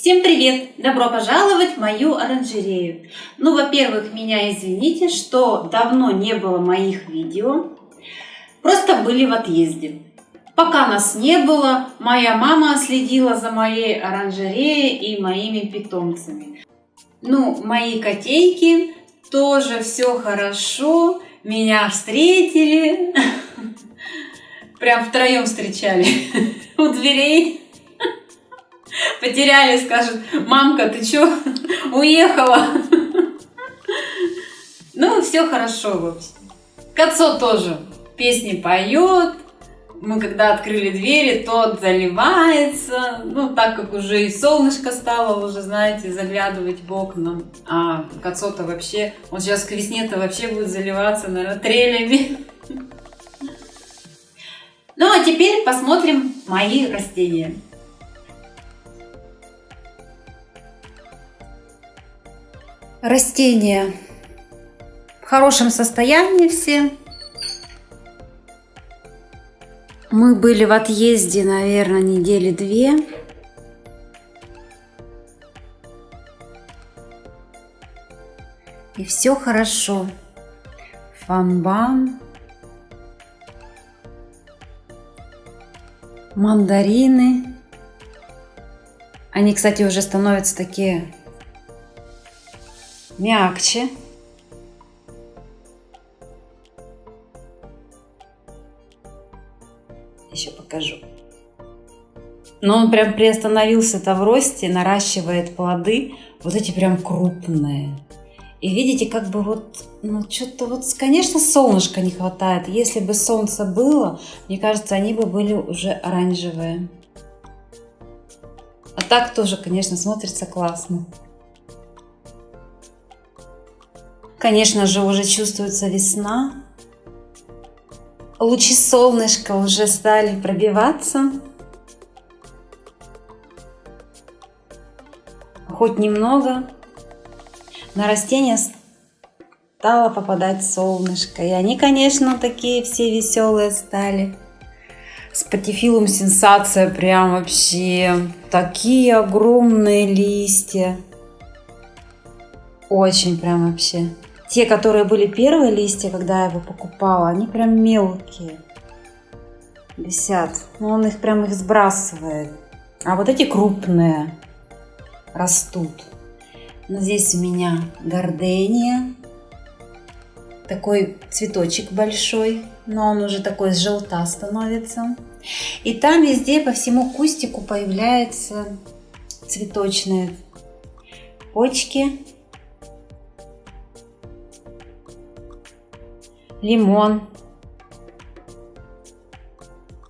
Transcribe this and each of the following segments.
Всем привет! Добро пожаловать в мою оранжерею. Ну, во-первых, меня извините, что давно не было моих видео. Просто были в отъезде. Пока нас не было, моя мама следила за моей оранжереей и моими питомцами. Ну, мои котейки тоже все хорошо. Меня встретили. Прям втроем встречали у дверей потеряли, скажут, мамка, ты чё, уехала? Ну, все хорошо, в общем. Кацо тоже песни поет. Мы когда открыли двери, тот заливается. Ну, так как уже и солнышко стало, уже, знаете, заглядывать в окна. А Кацо-то вообще, он сейчас к весне-то вообще будет заливаться, наверное, трелями. Ну, а теперь посмотрим мои растения. Растения в хорошем состоянии все. Мы были в отъезде, наверное, недели две. И все хорошо. Фанбан. Мандарины. Они, кстати, уже становятся такие мягче. Еще покажу. Но он прям приостановился-то в росте, наращивает плоды. Вот эти прям крупные. И видите, как бы вот, ну, что-то вот, конечно, солнышка не хватает. Если бы солнце было, мне кажется, они бы были уже оранжевые. А так тоже, конечно, смотрится классно. Конечно же, уже чувствуется весна. Лучи солнышка уже стали пробиваться. Хоть немного на растения стало попадать солнышко. И они, конечно, такие все веселые стали. Спатифилум сенсация прям вообще. Такие огромные листья. Очень прям вообще. Те, которые были первые листья, когда я его покупала, они прям мелкие висят. Но он их прям их сбрасывает. А вот эти крупные растут. Но здесь у меня гордения. Такой цветочек большой, но он уже такой желта становится. И там везде по всему кустику появляются цветочные почки лимон.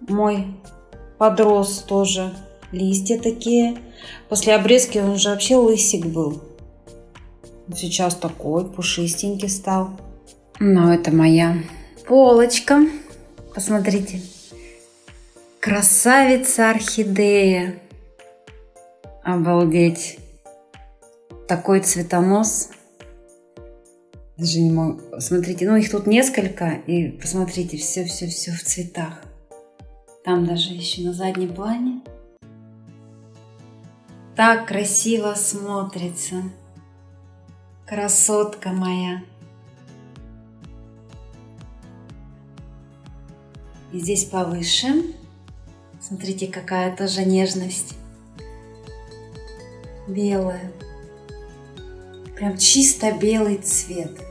Мой подрос тоже. Листья такие. После обрезки он уже вообще лысик был. Сейчас такой пушистенький стал. Но это моя полочка. Посмотрите. Красавица орхидея. Обалдеть. Такой цветонос. Даже не могу. Смотрите, ну их тут несколько. И посмотрите, все-все-все в цветах. Там даже еще на заднем плане. Так красиво смотрится. Красотка моя. И здесь повыше. Смотрите, какая тоже нежность. Белая. Прям чисто белый цвет.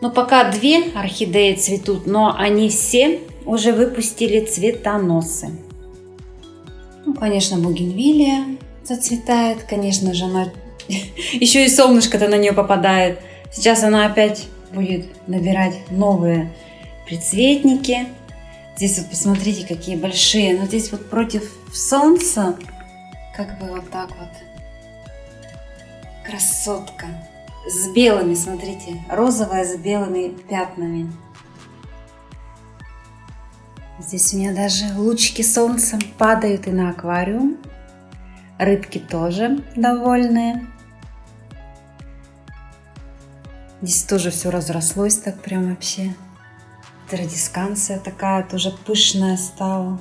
Но пока две орхидеи цветут, но они все уже выпустили цветоносы. Ну, конечно, бугенвилия зацветает. Конечно же, она еще и солнышко-то на нее попадает. Сейчас она опять будет набирать новые прицветники. Здесь вот посмотрите, какие большие. Но здесь вот против солнца, как бы вот так вот. Красотка с белыми, смотрите, розовая с белыми пятнами. Здесь у меня даже лучики солнца падают и на аквариум. Рыбки тоже довольные. Здесь тоже все разрослось так прям вообще. Традисканция такая тоже пышная стала.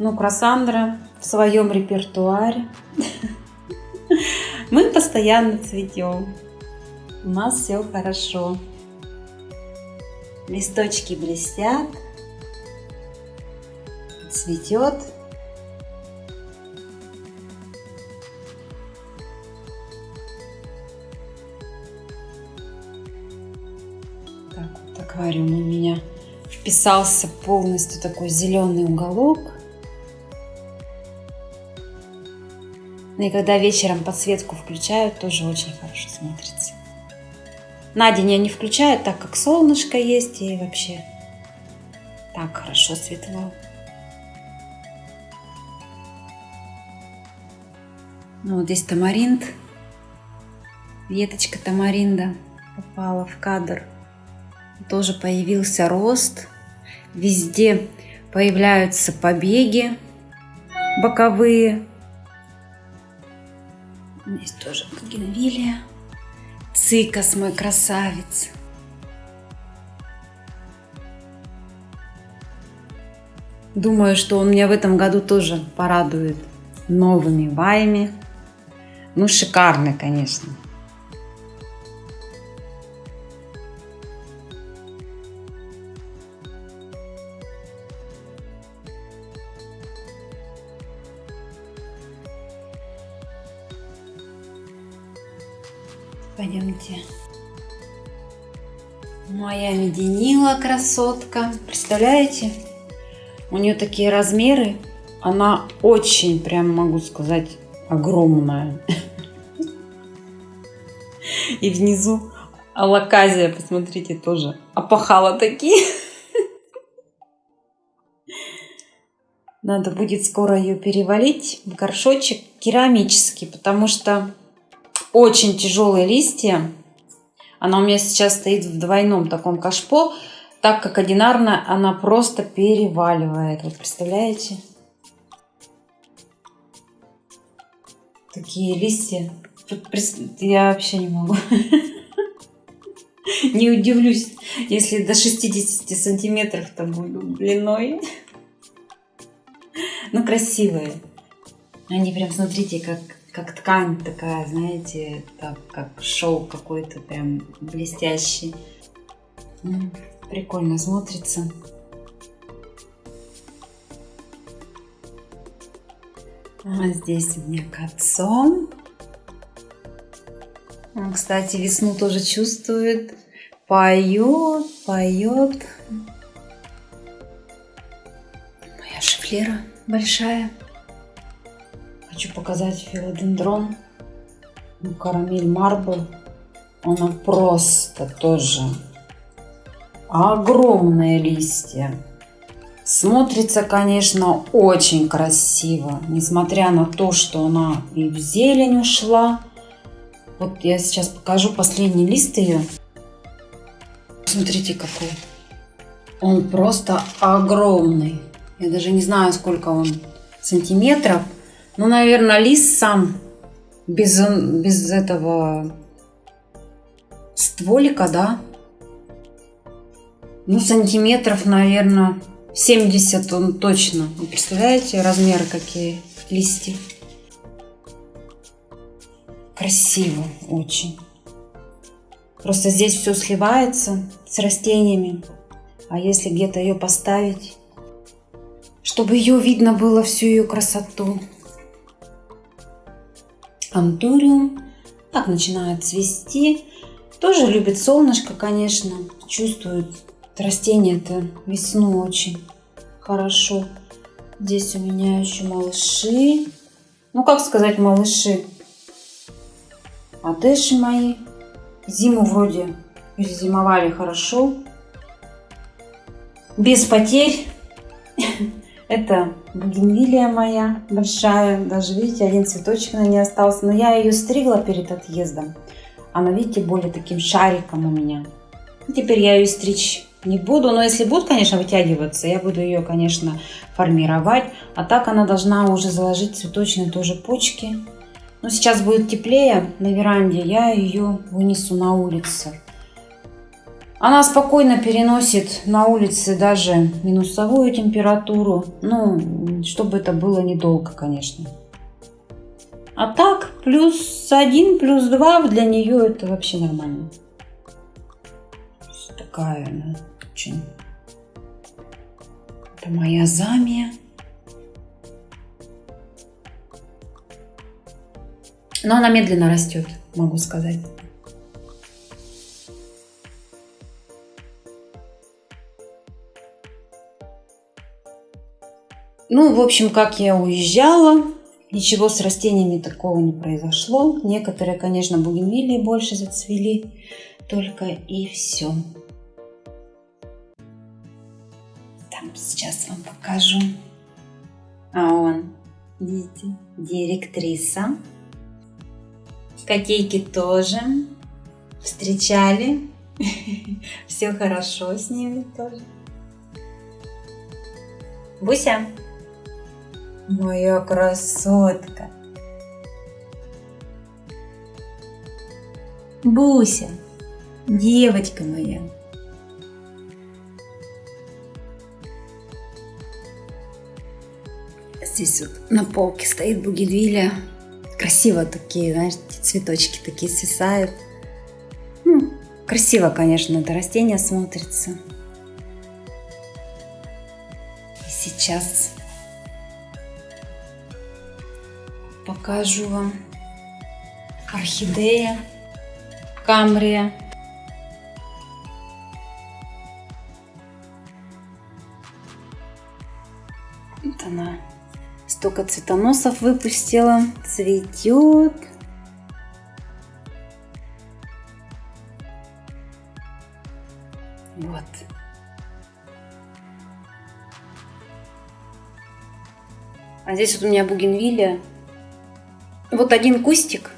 Ну, Красандра в своем репертуаре. Мы постоянно цветем. У нас все хорошо. Листочки блестят. Цветет. Так вот аквариум у меня вписался полностью такой зеленый уголок. Ну и когда вечером подсветку включаю, тоже очень хорошо смотрится. На день я не включаю, так как солнышко есть и вообще так хорошо светло. Ну, вот здесь тамаринд. Веточка тамаринда попала в кадр. Тоже появился рост. Везде появляются побеги боковые. Здесь тоже генвилия. Цикас мой красавец. Думаю, что он меня в этом году тоже порадует новыми ваями. Ну, шикарный, конечно. Пойдемте. Моя меденила красотка. Представляете? У нее такие размеры. Она очень, прям могу сказать, огромная. И внизу алаказия, посмотрите, тоже опахала такие. Надо будет скоро ее перевалить в горшочек керамический, потому что очень тяжелые листья. Она у меня сейчас стоит в двойном таком кашпо, так как одинарно она просто переваливает. Вот представляете? Такие листья. Я вообще не могу. Не удивлюсь, если до 60 сантиметров-то буду длиной. Ну, красивые. Они прям, смотрите, как как ткань такая, знаете, так, как шоу какой-то прям блестящий. Прикольно смотрится. А здесь у меня кацон. Он, кстати, весну тоже чувствует. Поет, поет. Моя шифлера большая. Хочу показать филодендрон. Ну, карамель марбл. Она просто тоже огромные листья. Смотрится, конечно, очень красиво, несмотря на то, что она и в зелень ушла. Вот я сейчас покажу последний лист ее. Смотрите, какой. Он просто огромный. Я даже не знаю, сколько он сантиметров. Ну, наверное, лист сам без, без этого стволика, да? Ну, сантиметров, наверное, 70 он точно. Вы представляете, размеры какие листья? Красиво очень. Просто здесь все сливается с растениями. А если где-то ее поставить, чтобы ее видно было всю ее красоту, антуриум. Так начинает цвести. Тоже любит солнышко, конечно. Чувствует растение-то весну очень хорошо. Здесь у меня еще малыши. Ну, как сказать малыши? Адеши мои. Зиму вроде зимовали хорошо. Без потерь. Это бугенвилия моя большая. Даже, видите, один цветочек на ней остался. Но я ее стригла перед отъездом. Она, видите, более таким шариком у меня. Теперь я ее стричь не буду. Но если будет, конечно, вытягиваться, я буду ее, конечно, формировать. А так она должна уже заложить цветочные тоже почки. Но сейчас будет теплее на веранде, я ее вынесу на улицу. Она спокойно переносит на улице даже минусовую температуру. Ну, чтобы это было недолго, конечно. А так, плюс один, плюс два для нее это вообще нормально. Такая она очень. Это моя замия. Но она медленно растет, могу сказать. Ну, в общем, как я уезжала, ничего с растениями такого не произошло. Некоторые, конечно, бугенвилии больше зацвели, только и все. Там сейчас вам покажу. А он, видите, директриса. Котейки тоже встречали. Все хорошо с ними тоже. Буся. Моя красотка. Буся, девочка моя. Здесь вот на полке стоит бугенвилия. Красиво такие, знаешь, цветочки такие свисают. Ну, красиво, конечно, это растение смотрится. И сейчас покажу вам орхидея камрия. Вот она столько цветоносов выпустила, цветет. Вот. А здесь вот у меня бугенвилия вот один кустик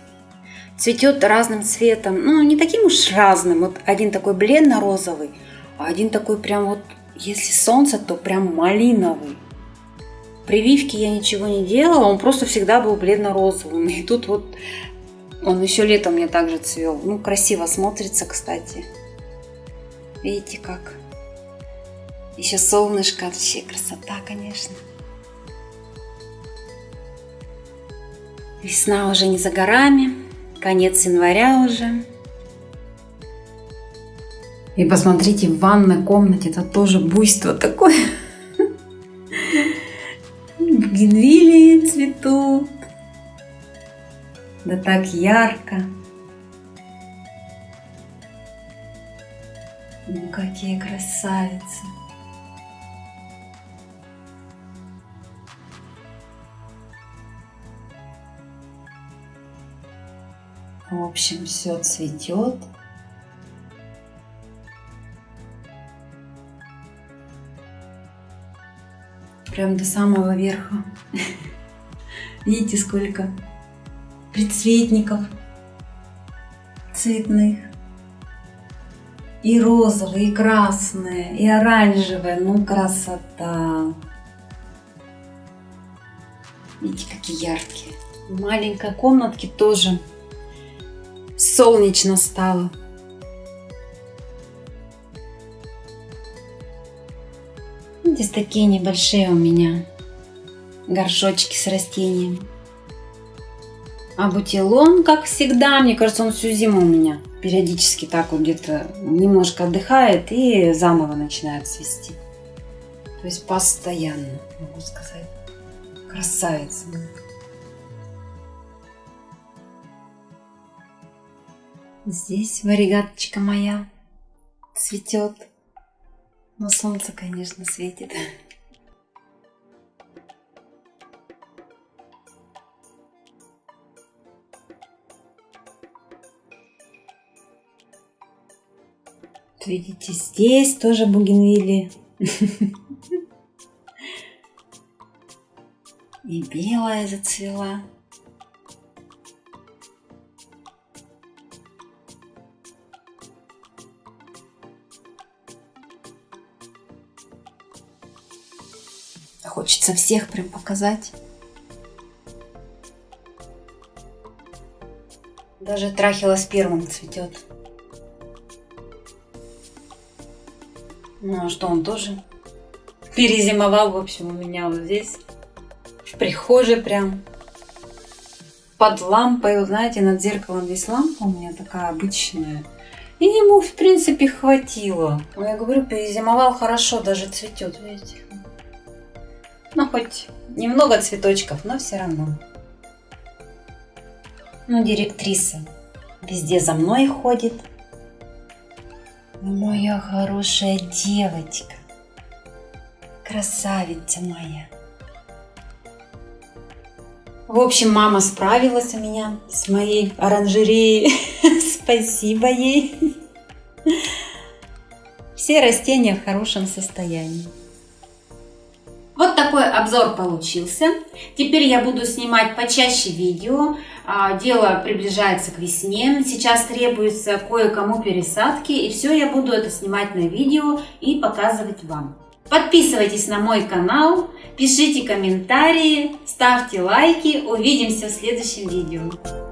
цветет разным цветом, ну не таким уж разным, вот один такой бледно-розовый, а один такой прям вот, если солнце, то прям малиновый. Прививки я ничего не делала, он просто всегда был бледно-розовым. И тут вот он еще летом мне также цвел. Ну, красиво смотрится, кстати. Видите как? Еще солнышко, вообще красота, конечно. Весна уже не за горами, конец января уже. И посмотрите, в ванной комнате это тоже буйство такое. Бугенвилии цветут. Да так ярко. Ну, какие красавицы. В общем, все цветет. Прям до самого верха. Видите, сколько предцветников цветных. И розовые, и красные, и оранжевые. Ну, красота. Видите, какие яркие. В маленькой комнатке тоже солнечно стало. Здесь такие небольшие у меня горшочки с растениями. А бутилон, как всегда, мне кажется, он всю зиму у меня периодически так вот где-то немножко отдыхает и заново начинает цвести. То есть постоянно, могу сказать. Красавица. Здесь варигаточка моя цветет. Но солнце, конечно, светит. Видите, здесь тоже бугенвилли. И белая зацвела. Хочется всех прям показать. Даже трахила первым цветет. Ну а что, он тоже перезимовал, в общем, у меня вот здесь, в прихожей прям, под лампой, вы знаете, над зеркалом здесь лампа у меня такая обычная. И ему, в принципе, хватило. Я говорю, перезимовал хорошо, даже цветет, видите. Ну, хоть немного цветочков, но все равно. Ну, директриса везде за мной ходит. Моя хорошая девочка. Красавица моя. В общем, мама справилась у меня с моей оранжереей. Спасибо ей. Все растения в хорошем состоянии. Вот такой обзор получился. Теперь я буду снимать почаще видео. А, дело приближается к весне. Сейчас требуется кое-кому пересадки. И все я буду это снимать на видео и показывать вам. Подписывайтесь на мой канал, пишите комментарии, ставьте лайки. Увидимся в следующем видео.